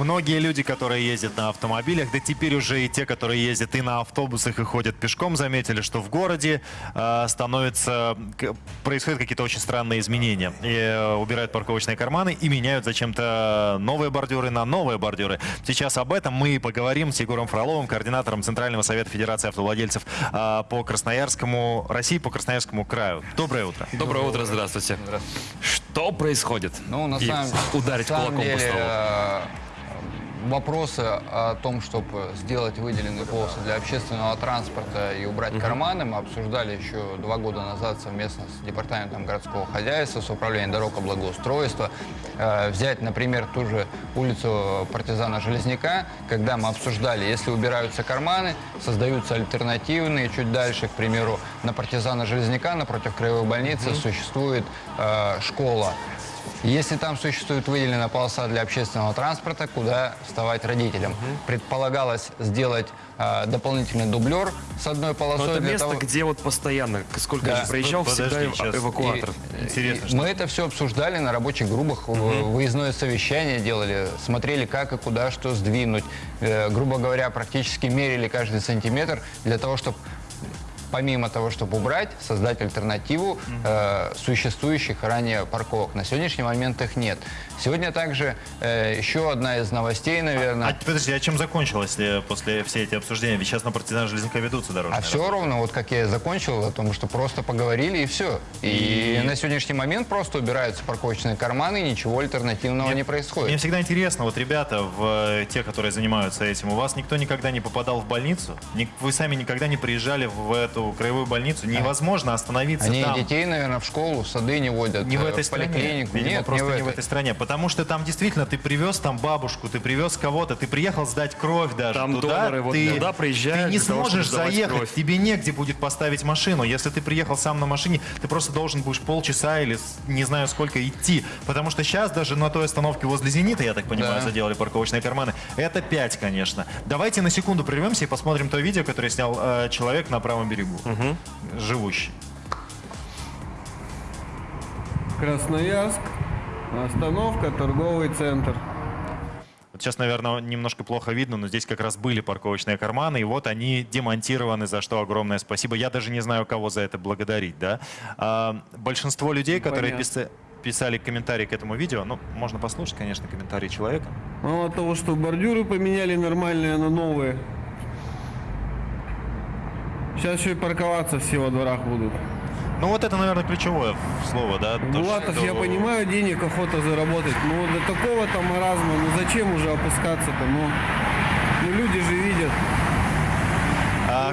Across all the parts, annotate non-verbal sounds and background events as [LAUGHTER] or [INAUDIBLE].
Многие люди, которые ездят на автомобилях, да теперь уже и те, которые ездят и на автобусах и ходят пешком, заметили, что в городе э, становится, к- происходят какие-то очень странные изменения. И э, убирают парковочные карманы и меняют зачем-то новые бордюры на новые бордюры. Сейчас об этом мы и поговорим с Егором Фроловым, координатором Центрального совета Федерации автовладельцев э, по Красноярскому, России по Красноярскому краю. Доброе утро. Доброе утро, здравствуйте. Что происходит? Ну, на И самом, ударить на самом кулаком по деле, столу. Вопросы о том, чтобы сделать выделенные полосы для общественного транспорта и убрать карманы, мы обсуждали еще два года назад совместно с Департаментом городского хозяйства, с Управлением дорог и благоустройства. Э, Взять, например, ту же улицу партизана Железняка, когда мы обсуждали, если убираются карманы, создаются альтернативные, чуть дальше, к примеру, на партизана Железняка, напротив краевой больницы, существует э, школа. Если там существует выделенная полоса для общественного транспорта, куда вставать родителям? Предполагалось сделать э, дополнительный дублер с одной Но полосой. это для место, того- где вот постоянно, сколько Да. я проезжал, Подожди, всегда сейчас. эвакуатор. И- Интересно, и что- Мы это все обсуждали на рабочих группах, в- выездное совещание делали, смотрели, как и куда что сдвинуть. Э, грубо говоря, практически мерили каждый сантиметр для того, чтобы помимо того, чтобы убрать, создать альтернативу э, существующих ранее парковок. На сегодняшний момент их нет. Сегодня также э, еще одна из новостей, наверное. А, подожди, а чем закончилось э, после все эти обсуждения? Ведь сейчас на партизан Железняка ведутся дорожные А все ровно, вот как я и закончил, о том, что просто поговорили и все. И, И- на сегодняшний момент просто убираются парковочные карманы, и ничего альтернативного не Мне происходит. всегда интересно, вот ребята, в, э, те, которые занимаются этим, у вас никто никогда не попадал в больницу? Вы сами никогда не приезжали в эту краевую больницу? Невозможно остановиться Они там. детей, наверное, в школу, в сады не водят, Не в э, этой стране. поликлинику. Видимо, Нет, просто не в не в этой. этой стране. Потому что там действительно ты привез там бабушку, ты привез кого-то, ты приехал сдать кровь даже Там туда. доноры вот ты, туда приезжают Ты не того, сможешь сдавать заехать, кровь. тебе негде будет поставить машину. Если ты приехал сам на машине, ты просто должен будешь полчаса или не знаю сколько идти. Потому что сейчас даже на той остановке возле «Зенита», я так понимаю, Да. заделали парковочные карманы. Это 5, конечно. Давайте на секунду прервемся и посмотрим то видео, которое снял э, человек на правом берегу. Живущий. Красноярск, остановка, торговый центр. Вот сейчас, наверное, немножко плохо видно, но здесь как раз были парковочные карманы, и вот они демонтированы, за что огромное спасибо. Я даже не знаю, кого за это благодарить, да. А, большинство людей, которые Понятно. писа- писали комментарии к этому видео, ну, можно послушать, конечно, комментарии человека. Мало того, что бордюры поменяли нормальные на новые. Сейчас еще и парковаться все во дворах будут. Ну, вот это, наверное, ключевое слово, да. то, Булатов, что- я понимаю, денег охота заработать, но до такого-то маразма, ну зачем уже опускаться-то, ну, ну люди же видят.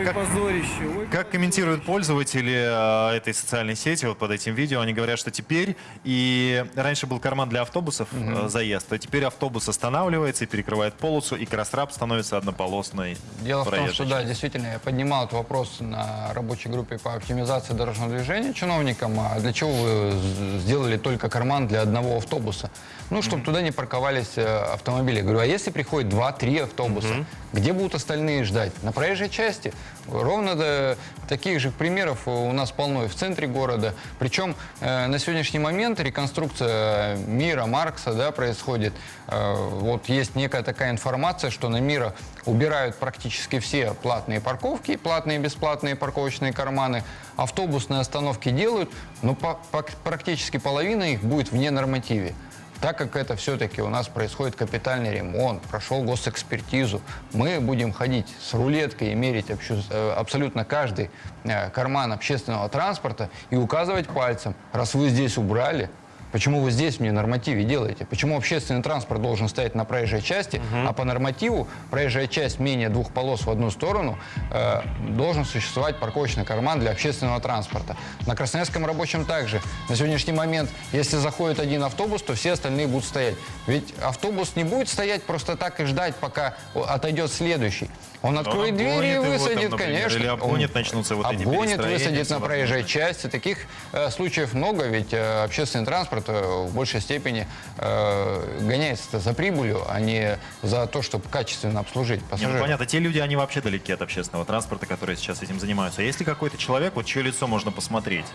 А как- позорище. ой, Как комментируют пользователи э, этой социальной сети вот под этим видео, они говорят, что теперь и раньше был карман для автобусов э, заезд, а теперь автобус останавливается и перекрывает полосу, и крострап становится однополосной. Дело в том, что да, действительно, я поднимал этот вопрос на рабочей группе по оптимизации дорожного движения чиновникам. А для чего вы сделали только карман для одного автобуса? Ну, чтобы туда не парковались э, автомобили. Говорю, а если приходит 2-3 автобуса, где будут остальные ждать? На проезжей части? Ровно до таких же примеров у нас полно и в центре города. Причем э, на сегодняшний момент реконструкция мира Маркса да, происходит. Э, вот есть некая такая информация, что на мира убирают практически все платные парковки, платные и бесплатные парковочные карманы. Автобусные остановки делают, но по- по- практически половина их будет вне нормативе. Так как это все-таки у нас происходит капитальный ремонт, прошел госэкспертизу, мы будем ходить с рулеткой и мерить э, абсолютно каждый э, карман общественного транспорта и указывать пальцем, раз вы здесь убрали, Почему вы здесь мне нормативе делаете? Почему общественный транспорт должен стоять на проезжей части, а по нормативу проезжая часть менее двух полос в одну сторону э, должен существовать парковочный карман для общественного транспорта. На Красноярском рабочем также. На сегодняшний момент, если заходит один автобус, то все остальные будут стоять. Ведь автобус не будет стоять просто так и ждать, пока отойдет следующий. Он откроет обгонит двери и его там, высадит, например, конечно. или обгонит, Он начнутся вот эти Обгонит, высадит на проезжей части. Таких э, случаев много, ведь э, общественный транспорт э, в большей степени э, гоняется за прибылью, а не за то, чтобы качественно обслужить Не, ну, пассажиров. понятно, те люди, они вообще далеки от общественного транспорта, которые сейчас этим занимаются. А если какой-то человек, вот чье лицо можно посмотреть,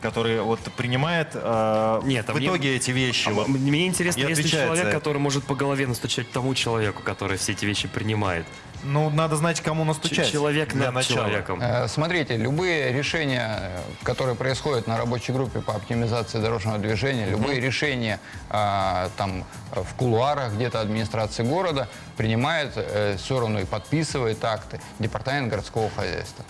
который вот принимает э, Нет, а в мне- итоге эти вещи. А вот. Мне интересно, если человек, который может по голове настучать тому человеку, который все эти вещи принимает. Ну, надо знать, кому настучать. Ч- Человек для над начала. человеком. Э, Смотрите, любые решения, которые происходят на рабочей группе по оптимизации дорожного движения, любые решения а, там в кулуарах где-то администрации города принимает э, все равно и подписывает акты департамент городского хозяйства.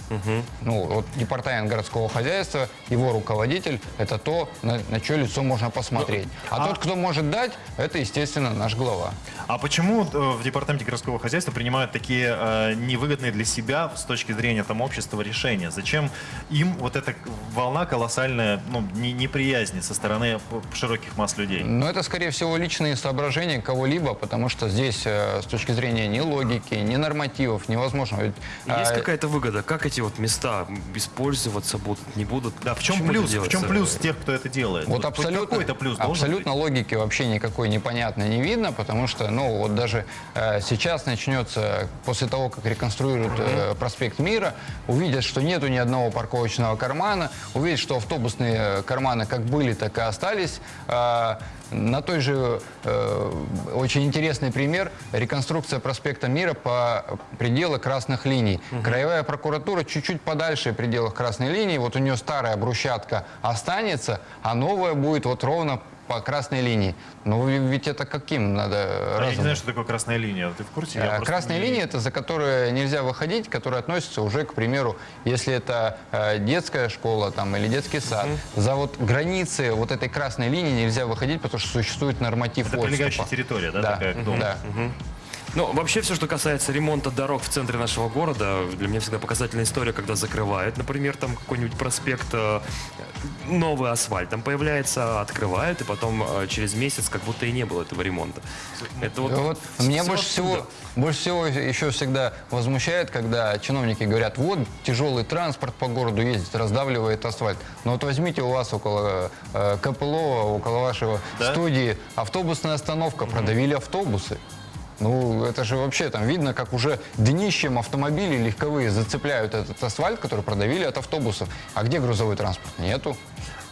Ну, вот департамент городского хозяйства, его руководитель, это то, на, на чье лицо можно посмотреть. А, а- тот, кто может дать, это, естественно, наш глава. А почему э, в департаменте городского хозяйства принимают такие э, невыгодные для себя с точки зрения там общества решения? Зачем им вот эта волна колоссальная ну, не- неприязни со стороны широких масс людей? Но это, скорее всего, личные соображения кого-либо, потому что здесь э, с точки зрения ни логики, ни нормативов невозможно. Ведь, Есть а, какая-то выгода? Как эти вот места использоваться будут, не будут? Да, в чем Почему плюс? В чем плюс тех, кто это делает? Вот хоть абсолютно, какой-то плюс абсолютно логики вообще никакой непонятно не видно, потому что, ну, вот даже э, сейчас начнется, после того, как реконструируют э, проспект Мира, увидят, что нету ни одного парковочного кармана, увидят, что автобусные э, карманы как были, так и остались. А, на той же э, очень интересный пример реконструкция проспекта Мира по пределу красных линий. Краевая прокуратура чуть-чуть подальше пределах красной линии. Вот у нее старая брусчатка останется, а новая будет вот ровно по красной линии. Ну ведь это каким надо А я не знаю, что такое красная линия. Ты в курсе? Я просто Красная не- линия это за которую нельзя выходить, которая относится уже, к примеру, если это э, детская школа там, или детский сад. За вот границы вот этой красной линии нельзя выходить, потому что существует норматив Это отступа. прилегающая территория, да, такая к дому? да. Ну, вообще все, что касается ремонта дорог в центре нашего города, для меня всегда показательная история, когда закрывают, например, там какой-нибудь проспект, э, новый асфальт там появляется, открывают, и потом э, через месяц как будто и не было этого ремонта. Это вот, И вот меня больше всего, больше всего еще всегда возмущает, когда чиновники говорят, вот тяжелый транспорт по городу ездит, раздавливает асфальт. Но вот возьмите у вас около э, КПЛО, около вашего Да? студии автобусная остановка, продавили автобусы. Ну, это же вообще там видно, как уже днищем автомобили легковые зацепляют этот асфальт, который продавили от автобусов. А где грузовой транспорт? Нету.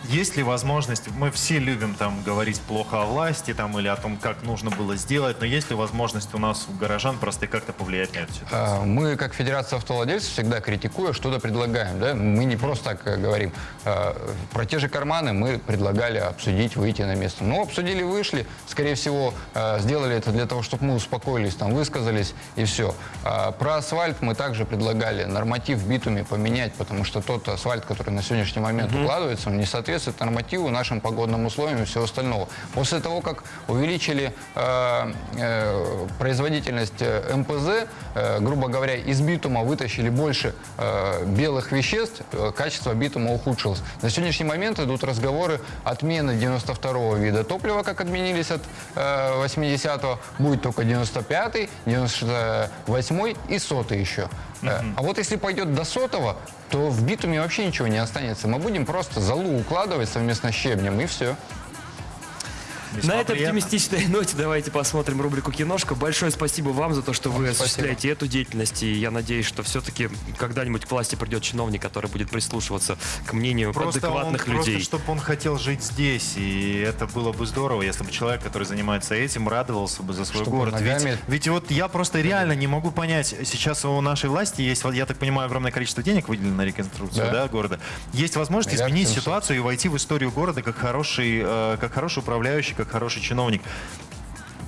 Есть ли возможность, мы все любим там говорить плохо о власти там или о том, как нужно было сделать, но есть ли возможность у нас, у горожан, просто как-то повлиять на эту ситуацию? А, Мы, как Федерация автовладельцев, всегда критикуя, что-то предлагаем. Да? Мы не просто так э, говорим. А, Про те же карманы мы предлагали обсудить, выйти на место. Ну, обсудили, вышли. Скорее всего, э, сделали это для того, чтобы мы успокоились, там, высказались и все. А Про асфальт мы также предлагали норматив в битуме поменять, потому что тот асфальт, который на сегодняшний момент укладывается, он не соответствует нормативу, нашим погодным условиям и всего остального. После того, как увеличили э, э, производительность э, МПЗ, э, грубо говоря, из битума вытащили больше э, белых веществ, э, качество битума ухудшилось. На сегодняшний момент идут разговоры отмены 92 вида топлива, как отменились от э, 80-го, будет только 95-й, 98-й и 100 еще. Э, А вот если пойдет до сотого, то в битуме вообще ничего не останется. Мы будем просто залу укладывать совместно с щебнем и все. Весьма На этой приятно. оптимистичной [LAUGHS] ноте давайте посмотрим рубрику «Киношка». Большое спасибо вам за то, что вы Спасибо. осуществляете эту деятельность. И я надеюсь, что все-таки когда-нибудь к власти придет чиновник, который будет прислушиваться к мнению Просто он, адекватных просто людей. чтобы он хотел жить здесь, и это было бы здорово, если бы человек, который занимается этим, радовался бы за свой Чтобы город. Ведь, ногами- ведь вот я просто реально не могу понять, сейчас у нашей власти есть, я так понимаю, огромное количество денег выделено на реконструкцию Да. да, города. Есть возможность Миллиард изменить семьсот. ситуацию и войти в историю города как хороший, э, как хороший управляющий, как хороший чиновник.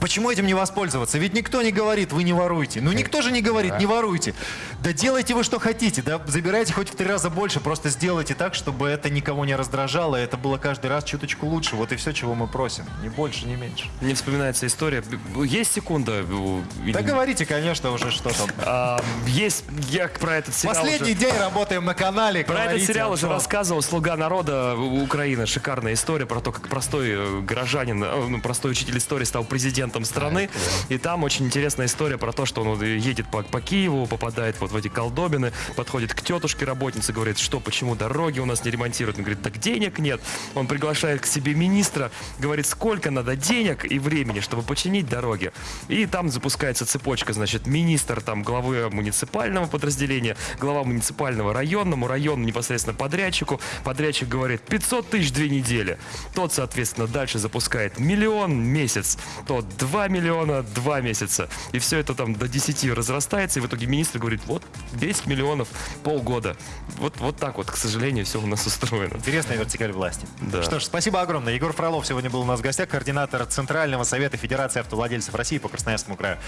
Почему этим не воспользоваться? Ведь никто не говорит, вы не воруйте. Ну никто же не говорит, не воруйте. Да делайте вы что хотите, да забирайте хоть в три раза больше, просто сделайте так, чтобы это никого не раздражало, и это было каждый раз чуточку лучше. Вот и все, чего мы просим. Ни больше, ни меньше. Мне вспоминается история. Есть секунда? э, Да говорите, конечно, уже что там. [LAUGHS] А, есть, я про этот сериал Последний уже- день работаем на канале. Про этот говорите, сериал а уже рассказывал «Слуга народа» У- Украины. Шикарная история про то, как простой э, горожанин, э, ну, простой учитель истории стал президентом страны. И там очень интересная история про то, что он едет по, по Киеву, попадает вот в эти колдобины, подходит к тетушке работнице, говорит, что, почему дороги у нас не ремонтируют. Он говорит, так денег нет. Он приглашает к себе министра, говорит, сколько надо денег и времени, чтобы починить дороги. И там запускается цепочка, значит, министр там главы муниципального подразделения, глава муниципального районному, район непосредственно подрядчику. Подрядчик говорит, 500 тысяч две недели. Тот, соответственно, дальше запускает миллион месяц, тот 2 миллиона два месяца. И все это там до 10 разрастается, и в итоге министр говорит, вот 10 миллионов полгода. Вот, вот так вот, к сожалению, все у нас устроено. Интересная вертикаль власти. Да. Что ж, спасибо огромное. Егор Фролов сегодня был у нас в гостях, координатор Центрального совета Федерации автовладельцев России по Красноярскому краю.